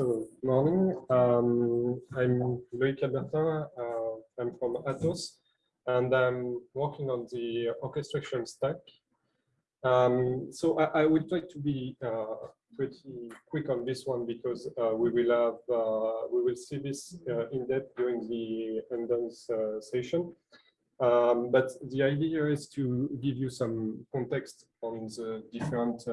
So, morning. Um, I'm Loïc Albertin. Uh, I'm from Atos, and I'm working on the orchestration stack. Um, so I, I, will try to be uh, pretty quick on this one because uh, we will have uh, we will see this uh, in depth during the Endance uh, session. Um, but the idea is to give you some context on the different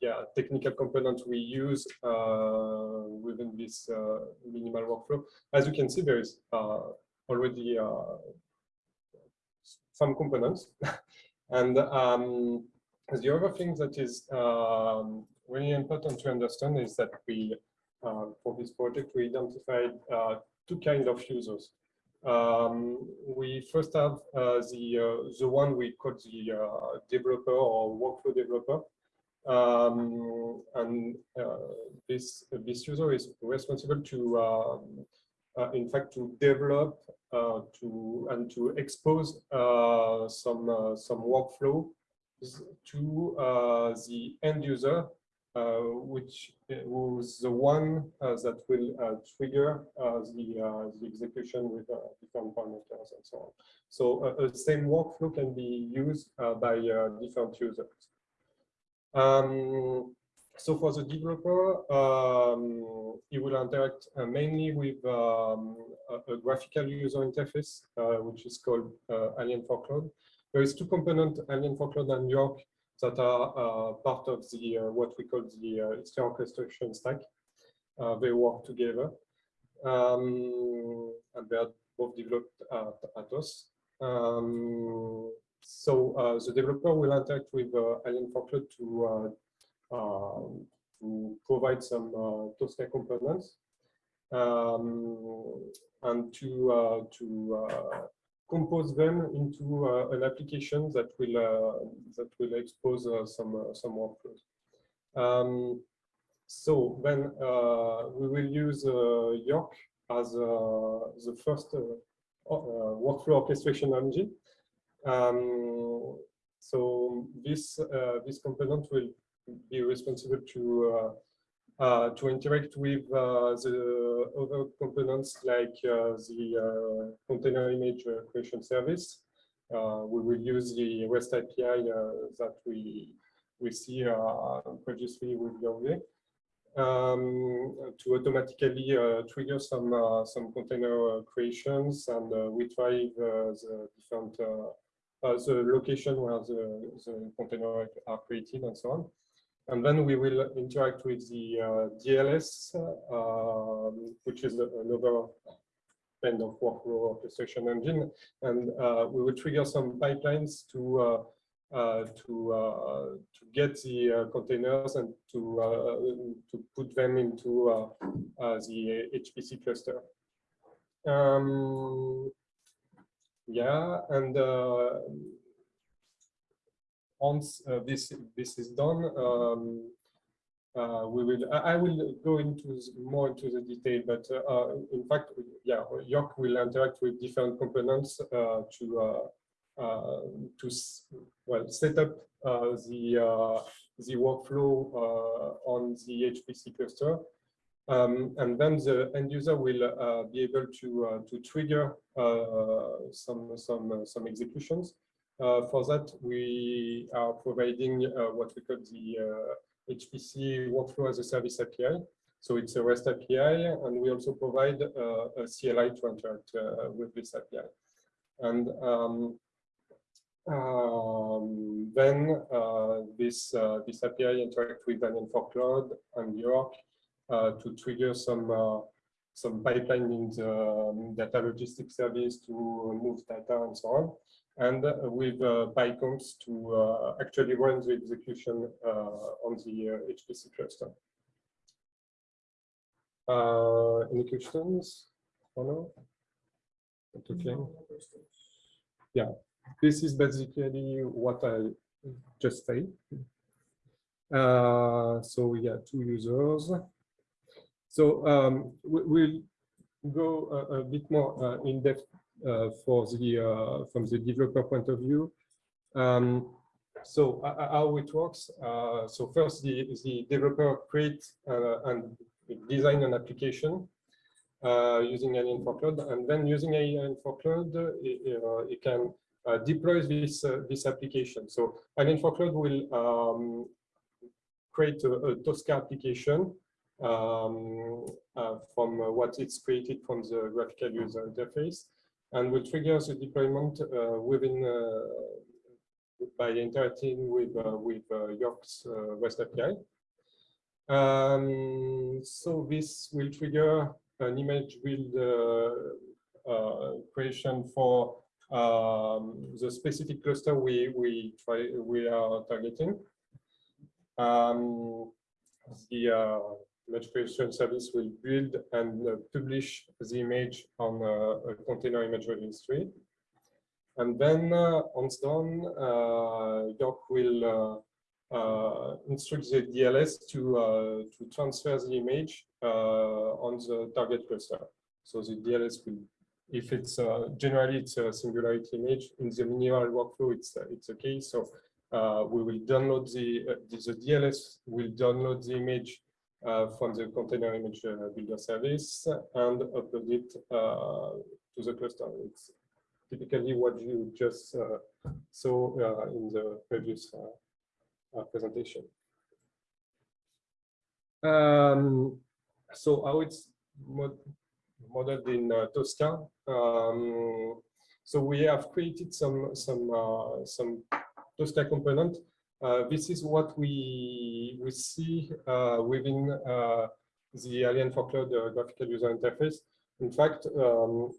yeah, technical components we use uh, within this uh, minimal workflow. As you can see, there is uh, already some components. and um, the other thing that is um, really important to understand is that we, uh, for this project, we identified uh, two kind of users. Um, we first have uh, the the one we call the developer or workflow developer, um, and uh, this this user is responsible to, um, uh, in fact, to develop uh, to and to expose uh, some uh, some workflow to uh, the end user, which was the one that will trigger the the execution with different parameters and so on. So the same workflow can be used by different users. Um, so for the developer, um, he will interact uh, mainly with um, a, a, graphical user interface, uh, which is called uh, Alien4Cloud. There is two components, Alien4Cloud and Yorc, that are uh, part of the uh, what we call the uh, orchestration stack. Uh, they work together, um, and they are both developed at Atos. Um, so uh, the developer will interact with uh, Alien4Cloud to, uh, um, to provide some Tosca components um, and to, to compose them into uh, an application that will uh, that will expose uh, some some workflows. Um, so then we will use Yorc as the first workflow orchestration engine. Um, so this uh, this component will be responsible to uh, uh, to interact with uh, the other components like uh, the uh, container image creation service. we will use the REST API that we we see previously with Yorc um, to automatically uh, trigger some uh, some container creations and uh, try the different uh, the location where the, the container are created and so on. And then we will interact with the uh, DLS, uh, which is another kind of workflow orchestration engine. And uh, we will trigger some pipelines to uh, uh, to to get the containers and to to put them into the HPC cluster. Um, yeah, and uh, once uh, this this is done, um, uh, we will. I, I, will go into more into the detail, but uh, in fact, yeah, Yorc will interact with different components to to well set up the the workflow on the HPC cluster um, and then the end user will uh, be able to uh, to trigger uh, some some some executions. Uh, for that, we are providing uh, what we call the HPC workflow as a service API. So it's a REST API, and we also provide a CLI to interact with this API. And um, um, then this this API interact with an for Cloud and Yorc uh, to trigger some uh, some pipeline in the um, data logistics service to move data and so on, and uh, with PyCOMPSs to actually run the execution on the HPC cluster. any questions or no? Okay. Yeah, this is basically what I just said. Uh, so we got two users. So um, we'll go a, a bit more uh, in depth uh, for the uh, from the developer point of view. Um, so uh, how it works? Uh, so first, the, the developer creates uh, and design an application uh, using Alien4Cloud, and then using Alien4Cloud, it, it can deploy this this application. So Alien4Cloud will um, create a, a, Tosca application um, from what it's created from the graphical user interface, and will trigger the deployment within by interacting with uh, with uh, Yorc's uh, REST API. Um, so this will trigger an image build creation for um, the specific cluster we we try we are targeting. Um, the uh, image creation service will build and uh, publish the image on uh, a container image registry. And then uh, once done, uh, will uh, instruct the DLS to to transfer the image on the target cluster. So the DLS will if it's uh, generally it's a singularity image in the minimal workflow it's uh, it's okay so uh, we will download the, the, the DLS will download the image from the container image builder service and upload it to the cluster it's typically what you just uh, saw uh, in the previous uh, presentation. Um, so how it's mod modeled in Tosca. Um, so we have created some some some Tosca component. This is what we we see within the Alien4Cloud graphical user interface. In fact, um,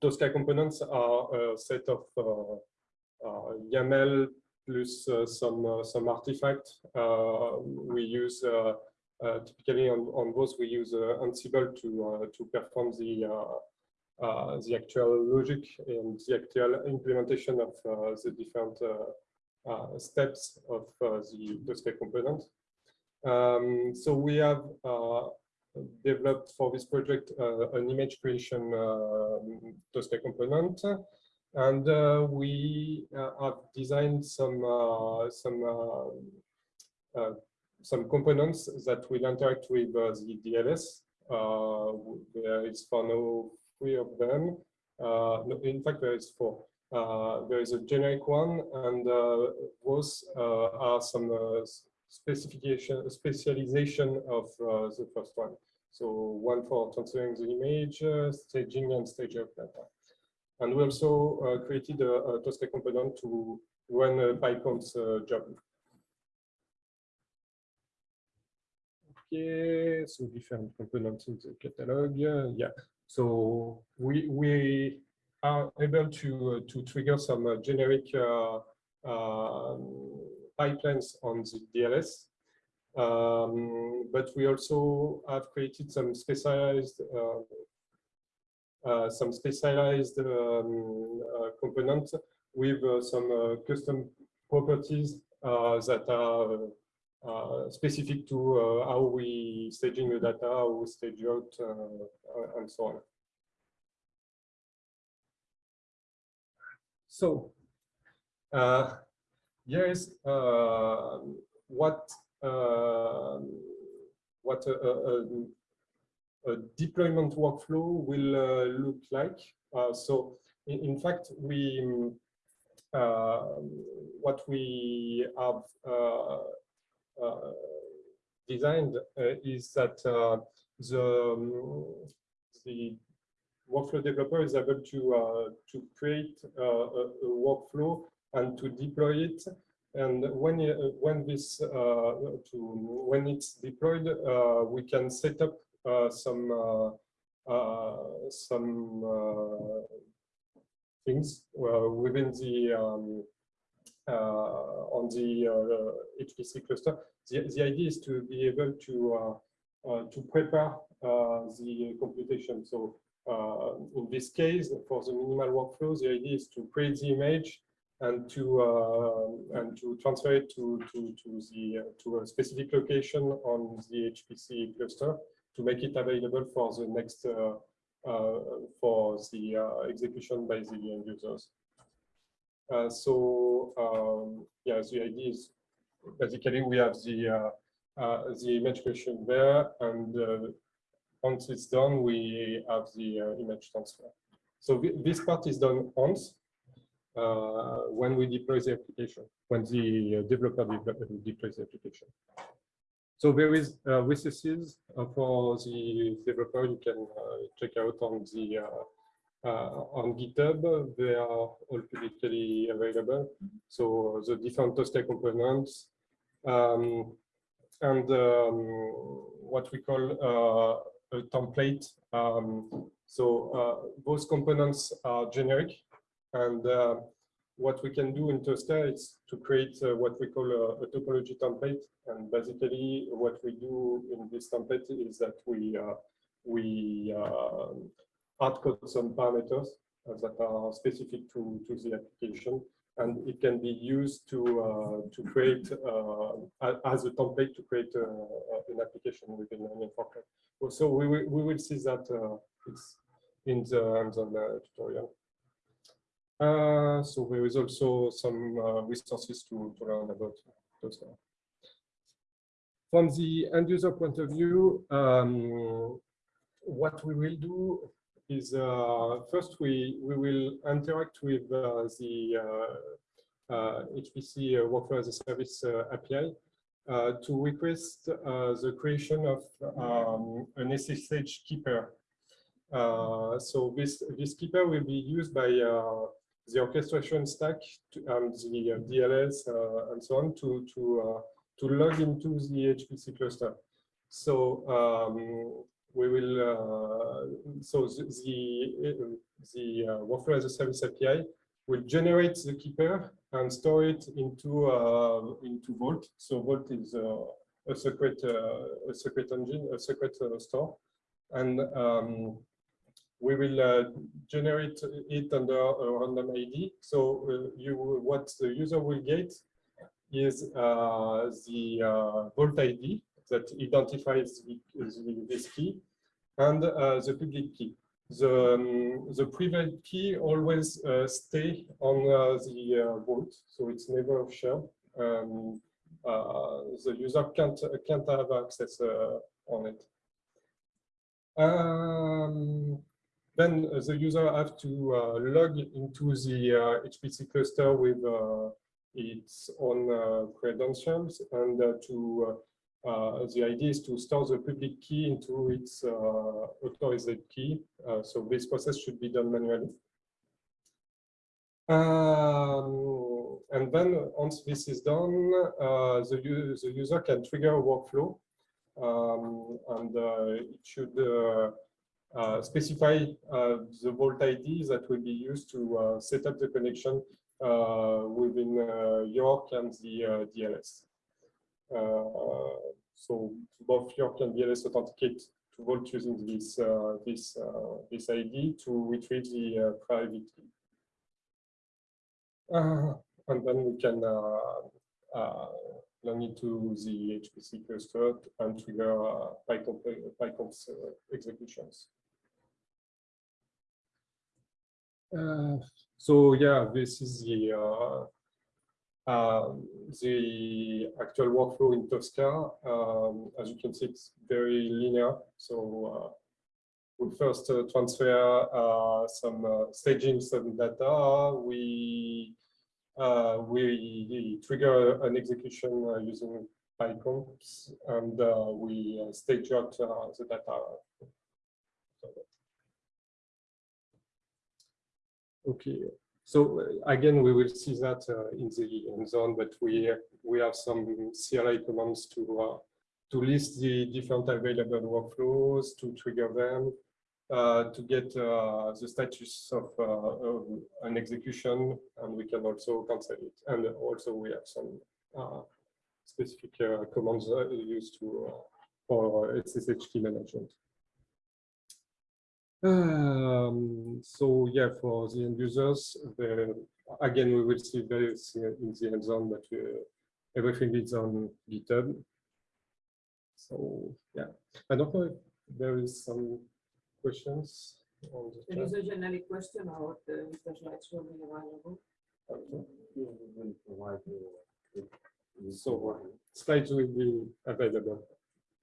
Tosca components are a set of uh, uh, YAML plus uh, some some artifact. we use typically on, on those we use Ansible to to perform the uh, the actual logic and the actual implementation of uh, the different uh, steps of the Tosca component. Um, so we have developed for this project uh, an image creation uh, Tosca component. And uh, we have designed some some some components that will interact with the DLS. there is for now three of them. No, in fact, there is four. Uh, there is a generic one, and uh, those uh, are some specification, specialization of the first one. So one for transferring the image, staging and stage of data. And we also created a, a, Tosca component to run a PyCOMPSs job. Okay, so different components in the catalog. yeah, so we we are able to to trigger some generic um, pipelines on the DLS. Um, but we also have created some specialized uh, uh, some specialized um, uh, components with uh, some uh, custom properties uh, that are specific to how we staging the data, how we stage out, and so on. So, here is what um, what a, a, a, deployment workflow will uh, look like. Uh, so in, in, fact, we uh, what we have designed is that the um, the workflow developer is able to uh, to create uh, a, a, workflow and to deploy it and when uh, when this uh, to when it's deployed, uh, we can set up some some things within the um, on the HPC cluster. The the idea is to be able to to prepare the computation. So uh, in this case, for the minimal workflow, the idea is to create the image and to uh, and to transfer it to to to the uh, to a specific location on the HPC cluster to make it available for the next uh, uh, for the uh, execution by the end users. Uh, so um, yeah, the idea is basically we have the uh, uh, the image creation there, and uh, once it's done, we have the uh, image transfer. So this part is done once uh, when we deploy the application, when the uh, developer de deploys the application. So there is uh, resources uh, for the developer you can uh, check out on the on GitHub. They are all publicly available. So the different Tosca components um, and um, what we call a template. Um, so those components are generic and uh, what we can do in Tosca is to create uh, what we call a, a, topology template. And basically, what we do in this template is that we uh, we uh, hard code some parameters that are specific to to the application, and it can be used to uh, to create uh, as a template to create uh, an application within an Fortran. So we will we will see that it's in the hands-on tutorial. Uh, so there is also some uh, resources to, to learn about those. From the end user point of view, um, what we will do is uh, first we we will interact with uh, the HPC uh, Workflow as a Service API to request the creation of um, an SSH key pair. so this this key pair will be used by the orchestration stack to, and the uh, DLS uh, and so on to to uh, to log into the HPC cluster. So um, we will uh, so the the, the uh, workflow as a service API will generate the key pair and store it into uh, into Vault. So Vault is a secret a secret engine, a secret store, and um, we will uh, generate it under a random ID. So uh, you, what the user will get is uh, the uh, Vault ID that identifies the, the, this key and uh, the public key. The, um, the private key always uh, stay on the Vault, so it's never shared. Um, the user can't can't have access on it. Um, then the user have to uh, log into the HPC uh, cluster with uh, its own credentials and to uh, the idea is to store the public key into its uh, authorized key. Uh, so this process should be done manually. Um, and then once this is done, the, the user can trigger a workflow um, and it should uh, specify uh, the Vault ID that will be used to uh, set up the connection within Yorc and the DLS. Uh, so both Yorc and DLS authenticate to Vault using this uh, this uh, this ID to retrieve the private key. and then we can log into the HPC cluster and trigger uh, PyCOMPSs, PyCOMPSs uh, executions. Uh, so yeah, this is the uh, uh, the actual workflow in Tosca. Um, as you can see, it's very linear. So we first transfer some staging some data. We uh, we trigger an execution uh, using PyCOMPSs and uh, we stage out the data. Okay, so uh, again, we will see that uh, in the in zone, but we we have some CLI commands to uh, to list the different available workflows, to trigger them, uh, to get uh, the status of, uh, of, an execution, and we can also cancel it. And also we have some specific commands used to for SSH key management. Um, so yeah, for the end users, the, again, we will see various in the end zone, but uh, everything is on GitHub. So yeah, I don't know if there is some questions. On the there is a generic question about uh, Mr. Schleitz will be available. Okay. You will provide the- the- So uh, slides will be available.